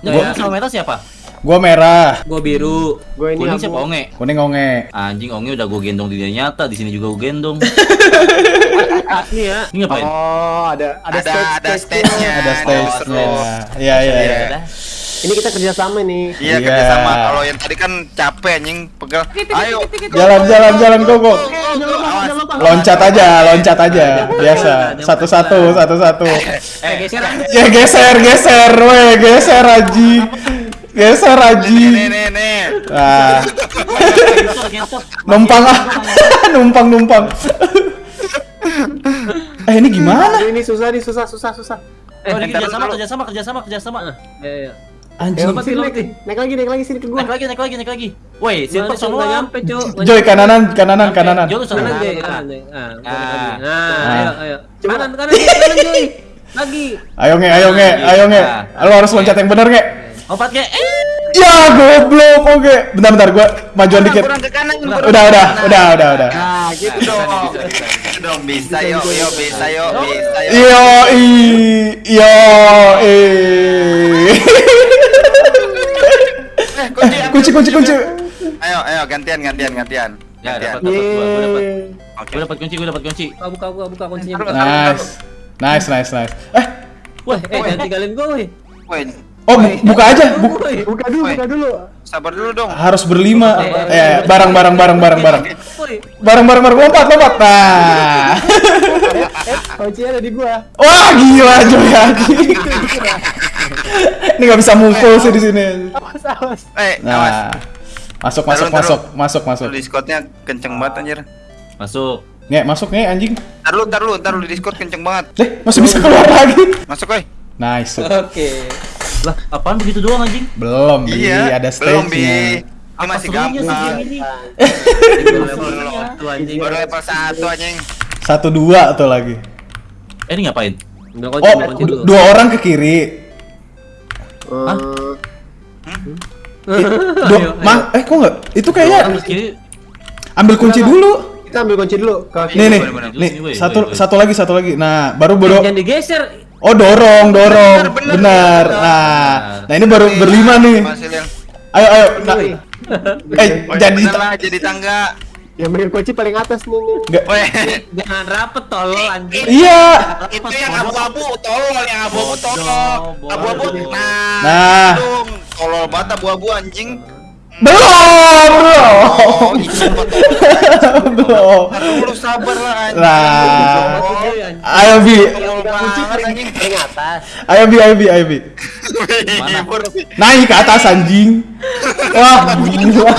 Yang kuning sama merah siapa? Gua merah, Gua biru. Gue ini Kuning abu. siapa Onge? kuning onge. Anjing Onge udah gue gendong di dunia nyata, di sini juga gue gendong. Ini ya. Ini ngapain? Oh, ada ada Ada stage ada stage-nya. Ada stage-nya. Iya, iya, iya. Ini kita kerja sama nih. Iya Iya. kerja sama. Kalau yang tadi kan capek anjing pegal. Ayo. Jalan, jalan, jalan, go, go. Awas. Loncat aja, loncat aja. Biasa. Satu-satu, satu-satu. Eh, geser. Ya geser, geser, weh, geser Aji. Geser Aji. Nah, numpang ah. numpang, numpang. eh, ini gimana? Ini susah nih, susah, susah, susah. Oh, ini ntar kerja sama, kerja Ya, ya. Anjing. Lompat Sini, sini, naik, naik lagi, naik lagi sini ke gua. Naik lagi, naik lagi, naik lagi. Woi, silver semua. nggak nyampe, Cuk. Joy kananan, kananan, kananan. Jauh sana. Kanan, Joy. nah, Kanan, Joy. Ah, Ah. Ah. ayo, ayo. Coba. Kanan, kanan, Joy, kanan, Joy. Lagi. Ayo nge, ayo nge, ayo nge. Lo harus loncat yang bener nge. Empat ke. Eh, Ya goblok, oke. Bentar, bentar, gua majuan dikit. Kurang ke kanan. kurang Udah, udah, udah, udah, udah. Nah, gitu Bisa, dong. bisa, bisa. Bisa dong bisa yuk yuk bisa yuk bisa yuk. Yo i, yo i. Eh, kunci Kunci, kunci. Ayo ayo gantian gantian gantian. Ya, dapat, dapat, gua, gua dapat. Oke. Gue dapat kunci, gue dapat kunci. Buka, buka, buka, buka kuncinya. Buka. Nice. Nice, nice, nice. Eh, Wah, eh, jangan tinggalin gua, woi. Woi, oh bu- buka aja. Bu- Woi. Buka dulu, Woi. buka dulu. sabar dulu dong. harus berlima. Eh, bareng, bareng, bareng, bareng, bareng. Woi. Bareng, bareng, bareng. Lompat, lompat. Nah. Eh, kuncinya ada di gua. Wah, gila Joy. Ini nggak bisa mukul sih di sini. Awas, awas. Eh, awas. Nah. Masuk, masuk, Taruh, masuk, masuk, masuk. Lu Discordnya kenceng banget anjir. Masuk. Nge, masuk nge anjing. Ntar lu, ntar lu, ntar lu di Discord kenceng banget. Deh, masih bisa keluar lagi. Masuk, woi. Nice. Oke. Lah, apaan begitu doang anjing? Belum, Bi. Iya, ada belum bi. stage-nya. Ini masih gampang. Baru level satu anjing. Satu dua tuh lagi. Eh, ini ngapain? Oh, dua orang ke kiri. Hah? Eh, Dua, Ayo, ma- eh kok nggak? Itu kayaknya ambil kunci dulu. Kita ambil kunci dulu ke Nih nih, nih satu satu lagi satu lagi. Nah, baru baru. Jangan digeser. Oh dorong dorong, Bener, bener, benar. bener. Nah, nah ini baru berlima nih. Ayo ayo. Nah, eh jadi jadi tangga. Yang megang kunci paling atas nih. nih. nggak. Woi. Jangan rapet tolol anjing. Iya. itu yang abu-abu tolol yang abu-abu tolol abu-abu nah Nah. tolol banget abu-abu anjing Belum, oh belum. mah tolol Belum. Lu sabar lah anjing. Oh, Ayo Bi, tolol banget anjing Paling atas. ayo Bi, ayo Bi, ayo Bi. Naik ke atas anjing. Wah, gila.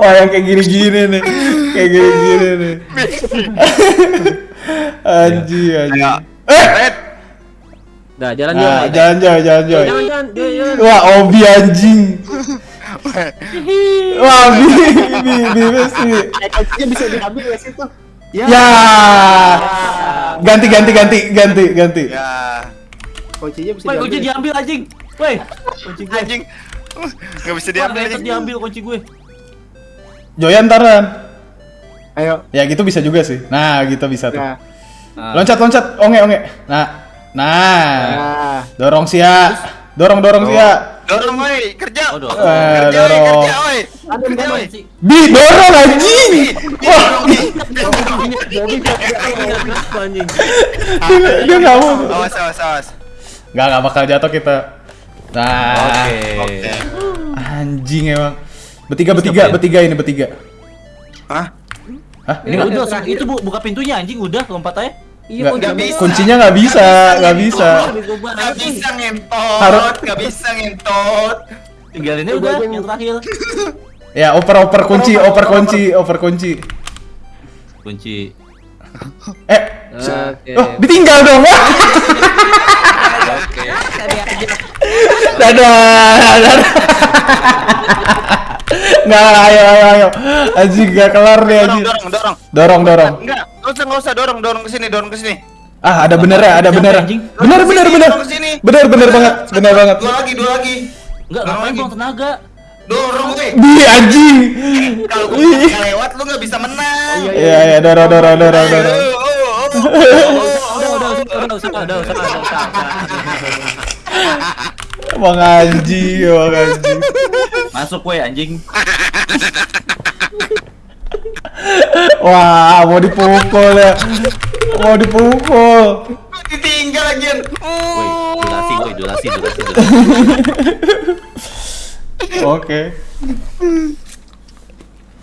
Wah, yang kayak gini-gini nih. Kayak gini-gini nih. Anjing, anjing. Ayo. Eh, Red Dah, jalan nah, Joy. jangan, jangan, Jangan, jangan. jangan, Joy, Joy. Wah, Obi anjing. Wah, Bi, Bi, Bi. Eh, kuncinya bisa diambil nggak sih tuh? Ya. Ganti, ganti, ganti, ganti, ganti. ya Kuncinya bisa Woi, kunci diambil. diambil anjing. Woi, kunci gue. anjing nggak bisa Diambil, diambil anjing diambil kunci gue. Joyan taran. Ayo. Ya gitu bisa juga sih. Nah, gitu bisa tuh. Nah, Nah, Loncat, loncat, onge, onge. Nah, nah, nah. dorong sia, dorong, dorong sia. dorong woi kerja Oh, dorong. Eh, kerja dorong. kerja woi Ada kerja woi sih. Bi, dorong anjing. Wah, anjing. dia, dia nggak mau. awas awas awas Nggak, nggak bakal jatuh kita. Nah, Oke. oke anjing emang. Bertiga, bertiga, ngapain? bertiga ini bertiga. hah Hah? Ini Ini udah, itu bu, buka pintunya anjing udah lompat aja. Iya, nggak, kunci nggak bisa. kuncinya nggak bisa, nggak bisa. nggak bisa ngentot Harus- nggak bisa ngentot Tinggalinnya udah yang terakhir. Ya, oper, oper kunci, oper kunci, oper kunci. Kunci. Eh, Oke. oh, ditinggal dong. Wah. Oke. Dadah, dadah. Enggak, ayo ayo ayo. Aji gak kelar nih aji. Dorong, dorong. Dorong, dorong. Enggak, enggak usah enggak usah dorong, dorong ke sini, dorong ke sini. Ah, ada bener ya, ada ya. bener. Bener bener bener. Bener bener banget, bener banget. Dua lagi, dua lagi. Enggak, tenaga? Dorong gue. Di anjing. Kalau gue lewat lu enggak bisa menang. Iya iya, iya, iya iya, dorong dorong dorong dorong. Udah udah udah usah udah usah udah usah. Bang Anji, Bang Anji. Masuk gue anjing. Wah, mau dipukul ya. Mau dipukul. Ditinggal lagi. Woi, durasi woi, durasi, durasi, durasi. Oke.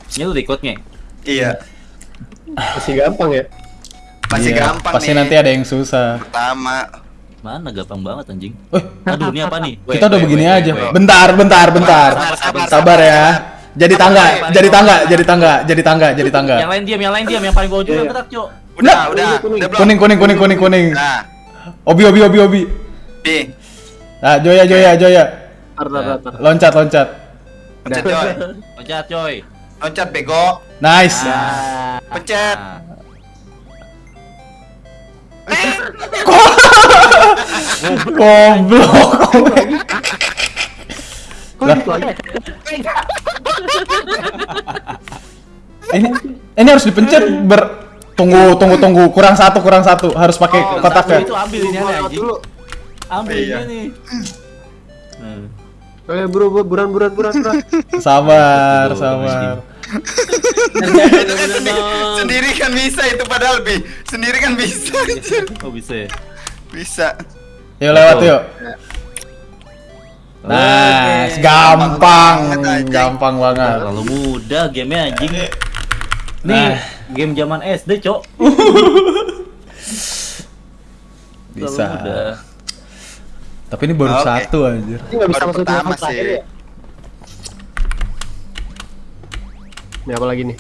Ini lu record nge? Iya. Masih gampang ya. Masih Iya, gampang Pasti nih. nanti ada yang susah. Pertama. Mana gampang banget anjing. Eh, Aduh, ini apa nih? Kita udah begini aja. Bentar, bentar, bentar. Sabar, sabar, Sabar ya. Jadi tangga, jadi tangga, jadi tangga, jadi tangga, jadi tangga. Yang lain diam, yang lain diam, yang paling bawah juga yang iya. gerak, Cok. Udah, Nah. udah? Kuning, kuning, kuning, kuning, kuning. Nah, Obi, obi, obi, obi. di. Nah, Joya, Joya, Joya. Tar, tar, tar, tar. Loncat, loncat. Pencet coy. Loncat, coy. Loncat bego. Nice. Ah. Pencet. Ini ini harus dipencet ber tunggu tunggu tunggu kurang satu kurang satu harus pakai Oh, kotak satu ya Itu ambil ini anjing. dulu. Ambil Iya. ini nih. Hmm. Oke, buru, buruan, buruan, buruan, buruan. sabar Aduh, sabar Itu kan sendiri, sendiri kan bisa itu padahal bi. Sendiri kan bisa. anjir. Oh, bisa ya? Bisa. yuk lewat yuk Nah, gampang, gampang banget. Terlalu mudah gamenya anjing. Nih, Nah. game zaman SD, Cok. Bisa. mudah. Tapi ini baru Oke. satu anjir. Ini bisa Baru masuk pertama sih. ya? Ini apa lagi nih?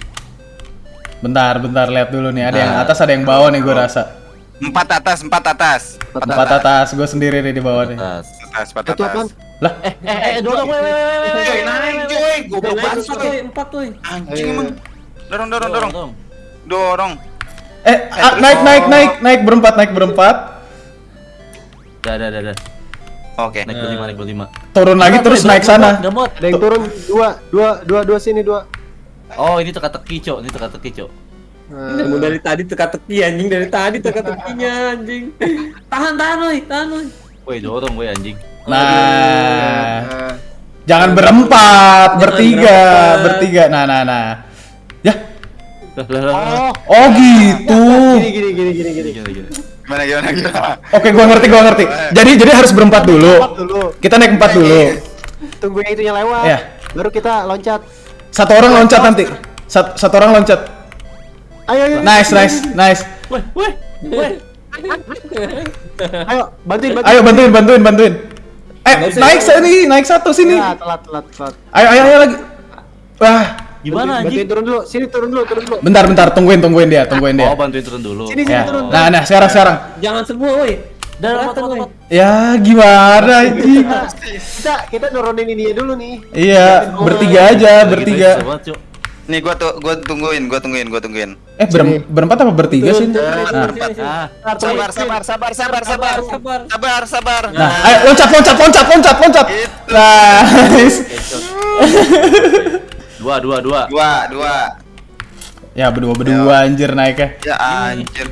Bentar, bentar lihat dulu nih. Ada yang Nah. atas, ada yang bawah nih gue rasa. Empat atas, empat atas. Empat atas, gue sendiri nih di bawah nih. Atas. Atas, empat atas. Lah, Eh, eh, eh, dorong, weh, weh, weh, weh, naik coy. Goblok banget tuh, empat tuh. Anjing emang. Dorong, dorong, dorong. dorong. Dorong. eh, ah, naik, naik, naik, naik berempat, naik berempat. Dah, dah, dah, dah. Oke. Naik berlima, naik berlima. Turun lagi terus naik sana. Gak mod. Ada yang turun dua, dua, dua, dua sini dua. Oh, ini teka-teki, Cok. Ini teka-teki, Cok. Nah, Kamu dari tadi teka-teki anjing dari tadi teka-tekinya anjing. Tahan tahan woi, tahan woi. Woi, dorong, woi anjing. Nah, nah. jangan berempat, bertiga, berempat. bertiga. Nah, nah, nah. Ya, Lah, lah, lah. Oh, oh gitu. gini, gini, gini, gini, gini. Gini, gini. Gimana, gimana, gimana? Oke, gua ngerti, gua ngerti. Jadi, jadi harus berempat Empat dulu. dulu. Kita naik empat dulu. Tunggu yang itunya lewat. Iya. Baru kita loncat. Satu orang loncat nanti. Sat- satu orang loncat. Ayo, ayo. Nice, nice, nice. Weh, weh, weh. Ayo, bantuin, bantuin. Ayo bantuin, bantuin, bantuin. Eh, naik sini, naik satu sini. Ya, telat, telat, telat. Ayo, ayo, ayo lagi. Wah, Gimana Bantuin anjing? turun dulu. Sini turun dulu, turun dulu. bentar, bentar, tungguin, tungguin dia, tungguin dia. Oh, bantuin turun dulu. Sini, sini Ya. turun. Nah, nah, sekarang, sekarang. Jangan semua woi. Mot. Ya, gimana anjing? Kita kita nurunin ini dulu nih. Iya, bertiga aja, bertiga. Nih gua tuh gua tungguin, gua tungguin, gua tungguin. Eh, berem- berempat apa bertiga sih? Nah. Ah, Sabar, sabar, sabar, sabar, sabar. Sabar. Sabar, sabar. nah, ayo loncat, loncat, loncat, loncat, loncat. Gitu. Nice. dua, dua, dua. Dua, dua. Ya, berdua-berdua anjir naiknya. Ya anjir.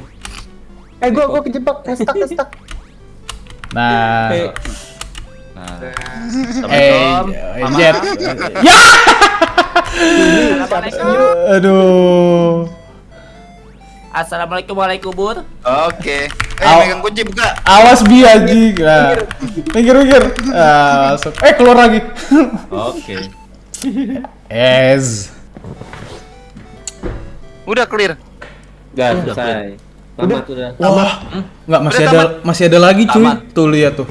Eh, gua gua kejebak, stuck, stuck. Nah, Eh, Nah. eh, Assalamualaikum. eh, jet. Ya! Aduh. Assalamualaikum, waalaikumsalam. Oke. Eh, Au. megang kunci buka. Awas bi anjing. Nah. Mikir mikir. Ah, masuk. Eh keluar lagi. Oke. Es. Udah clear. Udah Udah, selesai. Tamat udah. Wah, nggak masih Udah ada masih ada lagi cuy. Tamat. Tuh lihat tuh.